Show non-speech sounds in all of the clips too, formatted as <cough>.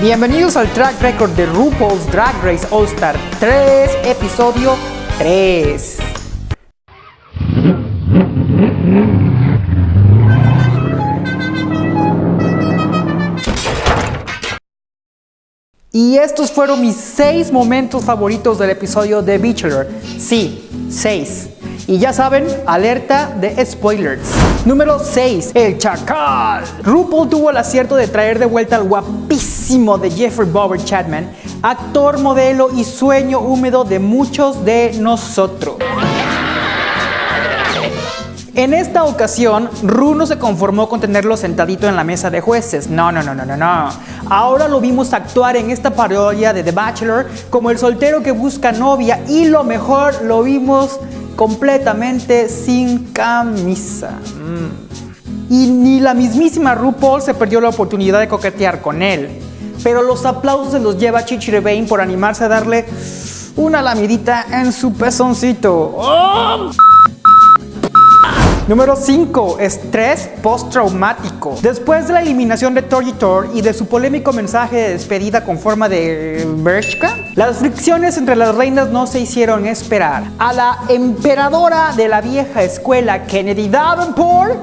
Bienvenidos al track record de RuPaul's Drag Race All Star 3, episodio 3. Y estos fueron mis 6 momentos favoritos del episodio de Bachelor. Sí, 6. Y ya saben, alerta de spoilers. Número 6. El Chacal. RuPaul tuvo el acierto de traer de vuelta al guapísimo de Jeffrey Bower Chapman, actor, modelo y sueño húmedo de muchos de nosotros. En esta ocasión, Ru no se conformó con tenerlo sentadito en la mesa de jueces. No, no, no, no, no, no. Ahora lo vimos actuar en esta parodia de The Bachelor como el soltero que busca novia y lo mejor, lo vimos completamente sin camisa. Y ni la mismísima RuPaul se perdió la oportunidad de coquetear con él. Pero los aplausos se los lleva Chichi por animarse a darle una lamidita en su pezoncito. ¡Oh! Número 5. Estrés postraumático. Después de la eliminación de Torgitor y de su polémico mensaje de despedida con forma de Bershka, las fricciones entre las reinas no se hicieron esperar. A la emperadora de la vieja escuela, Kennedy Davenport,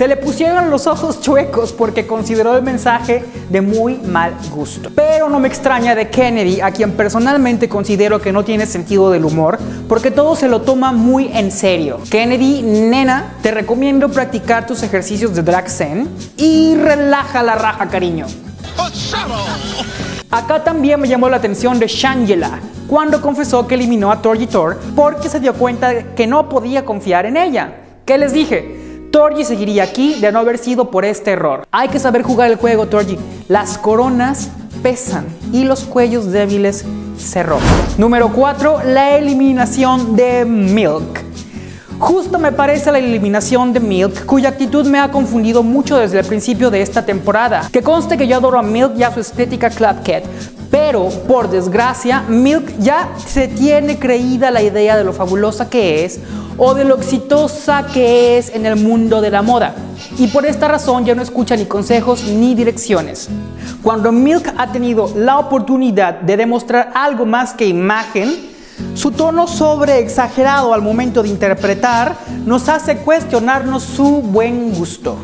Se le pusieron los ojos chuecos porque consideró el mensaje de muy mal gusto. Pero no me extraña de Kennedy, a quien personalmente considero que no tiene sentido del humor, porque todo se lo toma muy en serio. Kennedy, nena, te recomiendo practicar tus ejercicios de drag zen y relaja la raja, cariño. Acá también me llamó la atención de Shangela, cuando confesó que eliminó a Torgitor porque se dio cuenta que no podía confiar en ella. ¿Qué les dije? Torgi seguiría aquí de no haber sido por este error. Hay que saber jugar el juego, Torgi. Las coronas pesan y los cuellos débiles se rompen. Número 4. La eliminación de Milk. Justo me parece la eliminación de Milk, cuya actitud me ha confundido mucho desde el principio de esta temporada. Que conste que yo adoro a Milk y a su estética Club Cat, pero por desgracia, Milk ya se tiene creída la idea de lo fabulosa que es o de lo exitosa que es en el mundo de la moda. Y por esta razón ya no escucha ni consejos ni direcciones. Cuando Milk ha tenido la oportunidad de demostrar algo más que imagen, su tono sobre exagerado al momento de interpretar nos hace cuestionarnos su buen gusto.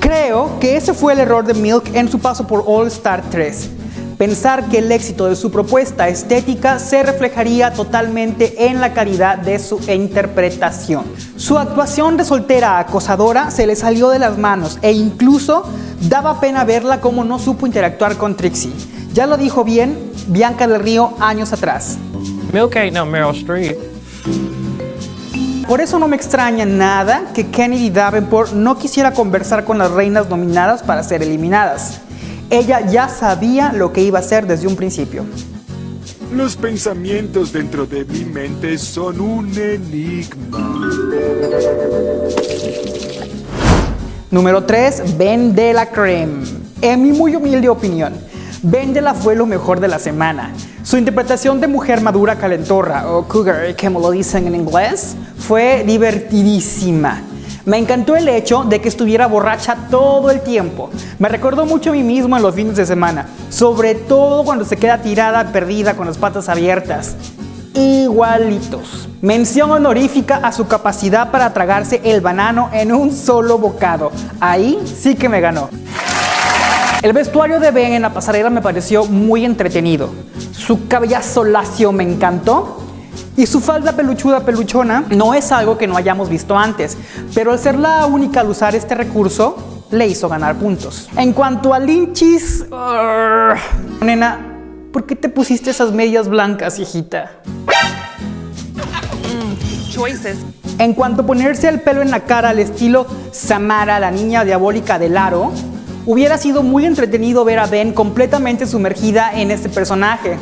Creo que ese fue el error de Milk en su paso por All Star 3 pensar que el éxito de su propuesta estética se reflejaría totalmente en la calidad de su interpretación. Su actuación de soltera acosadora se le salió de las manos e incluso daba pena verla como no supo interactuar con Trixie. Ya lo dijo bien Bianca del Río años atrás. Milk ain't no Meryl Streep. Por eso no me extraña nada que Kennedy Davenport no quisiera conversar con las reinas nominadas para ser eliminadas. Ella ya sabía lo que iba a hacer desde un principio. Los pensamientos dentro de mi mente son un enigma. Número 3. Vendela Creme. En mi muy humilde opinión, Vendela fue lo mejor de la semana. Su interpretación de mujer madura calentorra, o cougar, como lo dicen en inglés, fue divertidísima. Me encantó el hecho de que estuviera borracha todo el tiempo. Me recordó mucho a mí mismo en los fines de semana, sobre todo cuando se queda tirada, perdida, con las patas abiertas. Igualitos. Mención honorífica a su capacidad para tragarse el banano en un solo bocado. Ahí sí que me ganó. El vestuario de Ben en la pasarela me pareció muy entretenido. Su cabellazo lacio me encantó y su falda peluchuda peluchona no es algo que no hayamos visto antes, pero al ser la única al usar este recurso, le hizo ganar puntos. En cuanto a linchis... nena, ¿por qué te pusiste esas medias blancas, hijita? Mm, choices. En cuanto a ponerse el pelo en la cara al estilo Samara, la niña diabólica del aro, hubiera sido muy entretenido ver a Ben completamente sumergida en este personaje.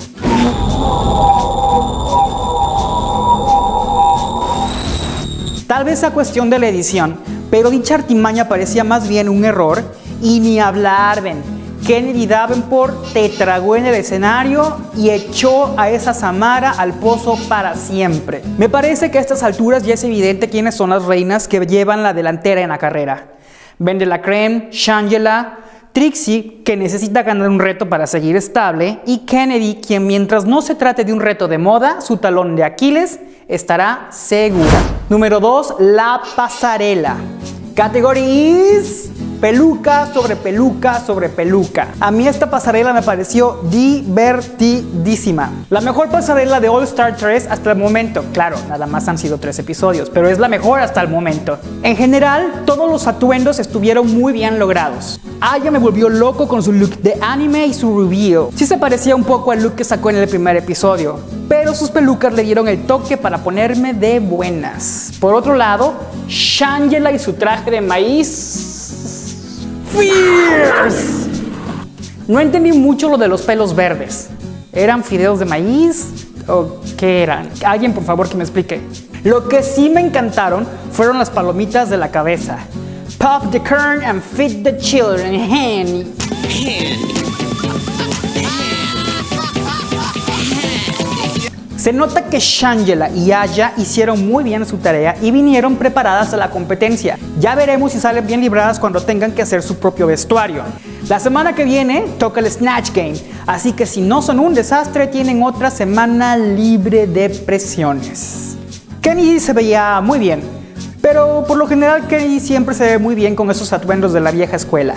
Tal vez a cuestión de la edición, pero dicha artimaña parecía más bien un error y ni hablar, ven. Kennedy Davenport te tragó en el escenario y echó a esa Samara al pozo para siempre. Me parece que a estas alturas ya es evidente quiénes son las reinas que llevan la delantera en la carrera. Vende la creme, Shangela, Trixie, que necesita ganar un reto para seguir estable, y Kennedy, quien mientras no se trate de un reto de moda, su talón de Aquiles estará segura. Número 2, la pasarela. Categories peluca sobre peluca sobre peluca. A mí esta pasarela me pareció divertidísima. La mejor pasarela de All Star 3 hasta el momento. Claro, nada más han sido tres episodios, pero es la mejor hasta el momento. En general, todos los atuendos estuvieron muy bien logrados. Aya me volvió loco con su look de anime y su reveal. Sí se parecía un poco al look que sacó en el primer episodio, pero sus pelucas le dieron el toque para ponerme de buenas. Por otro lado, Shangela y su traje de maíz Fierce. No entendí mucho lo de los pelos verdes. ¿Eran fideos de maíz? ¿O qué eran? Alguien por favor que me explique. Lo que sí me encantaron fueron las palomitas de la cabeza. Pop the kern and feed the children. Se nota que Shangela y Aya hicieron muy bien su tarea y vinieron preparadas a la competencia. Ya veremos si salen bien libradas cuando tengan que hacer su propio vestuario. La semana que viene toca el Snatch Game, así que si no son un desastre tienen otra semana libre de presiones. Kenny se veía muy bien, pero por lo general Kenny siempre se ve muy bien con esos atuendos de la vieja escuela.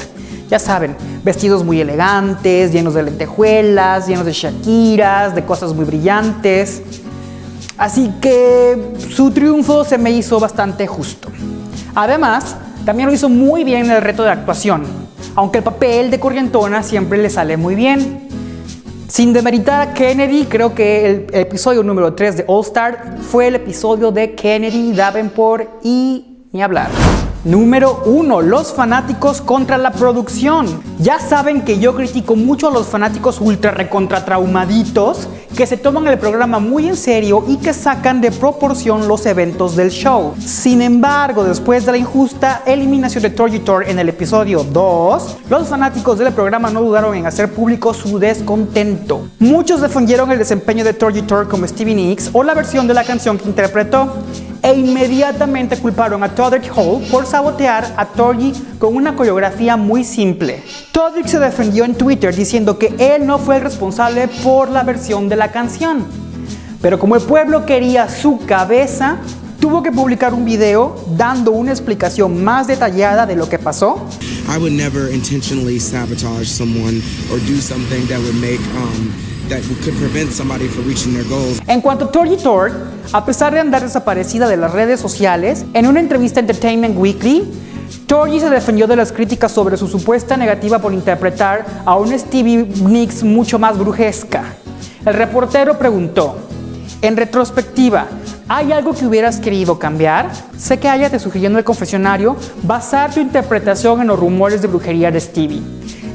Ya saben, vestidos muy elegantes, llenos de lentejuelas, llenos de shakiras, de cosas muy brillantes. Así que su triunfo se me hizo bastante justo. Además, también lo hizo muy bien en el reto de actuación, aunque el papel de Corrientona siempre le sale muy bien. Sin demeritar a Kennedy, creo que el episodio número 3 de All Star fue el episodio de Kennedy, Davenport y ni hablar. Número 1. Los fanáticos contra la producción. Ya saben que yo critico mucho a los fanáticos ultra recontra traumaditos que se toman el programa muy en serio y que sacan de proporción los eventos del show. Sin embargo, después de la injusta eliminación de Torgitor en el episodio 2, los fanáticos del programa no dudaron en hacer público su descontento. Muchos defendieron el desempeño de Torgitor como Stevie Nicks o la versión de la canción que interpretó e inmediatamente culparon a Todrick Hall por sabotear a Torgy con una coreografía muy simple. Todrick se defendió en Twitter diciendo que él no fue el responsable por la versión de la canción. Pero como el pueblo quería su cabeza, tuvo que publicar un video dando una explicación más detallada de lo que pasó. I would never intentionally sabotage someone or do something that would make um, En cuanto a Torgy Tort, a pesar de andar desaparecida de las redes sociales, en una entrevista a Entertainment Weekly, Torgy se defendió de las críticas sobre su supuesta negativa por interpretar a un Stevie Nicks mucho más brujesca. El reportero preguntó, en retrospectiva, ¿hay algo que hubieras querido cambiar? Sé que Aya te sugirió en el confesionario basar tu interpretación en los rumores de brujería de Stevie.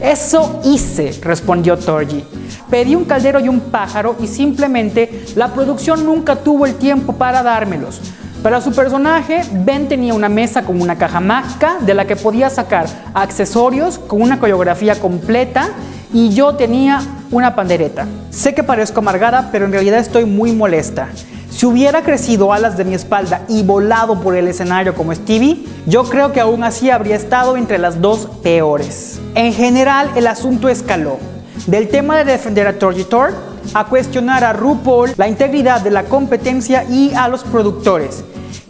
Eso hice, respondió Torgy. Pedí un caldero y un pájaro y simplemente la producción nunca tuvo el tiempo para dármelos. Para su personaje, Ben tenía una mesa con una caja mágica de la que podía sacar accesorios con una coreografía completa y yo tenía una pandereta. Sé que parezco amargada, pero en realidad estoy muy molesta. Si hubiera crecido alas de mi espalda y volado por el escenario como Stevie, yo creo que aún así habría estado entre las dos peores. En general, el asunto escaló. Del tema de defender a Torgitor a cuestionar a RuPaul la integridad de la competencia y a los productores,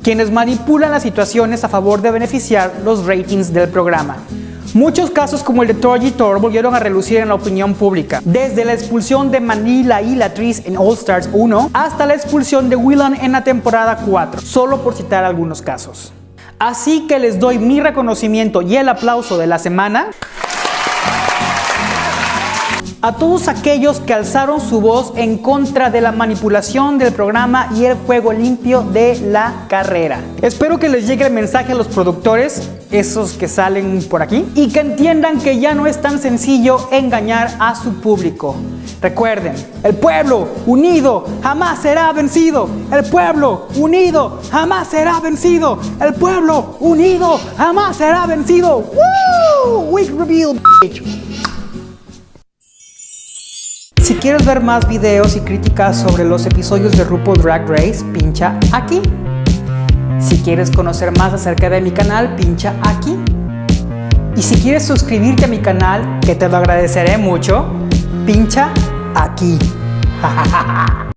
quienes manipulan las situaciones a favor de beneficiar los ratings del programa. Muchos casos como el de Torgitor volvieron a relucir en la opinión pública, desde la expulsión de Manila y Latrice en All Stars 1 hasta la expulsión de Willan en la temporada 4, solo por citar algunos casos. Así que les doy mi reconocimiento y el aplauso de la semana a todos aquellos que alzaron su voz en contra de la manipulación del programa y el juego limpio de la carrera. Espero que les llegue el mensaje a los productores, esos que salen por aquí, y que entiendan que ya no es tan sencillo engañar a su público. Recuerden, el pueblo unido jamás será vencido. El pueblo unido jamás será vencido. El pueblo unido jamás será vencido. ¡Woo! Week Reveal, Si quieres ver más videos y críticas sobre los episodios de RuPaul Drag Race, pincha aquí. Si quieres conocer más acerca de mi canal, pincha aquí. Y si quieres suscribirte a mi canal, que te lo agradeceré mucho, pincha aquí. <laughs>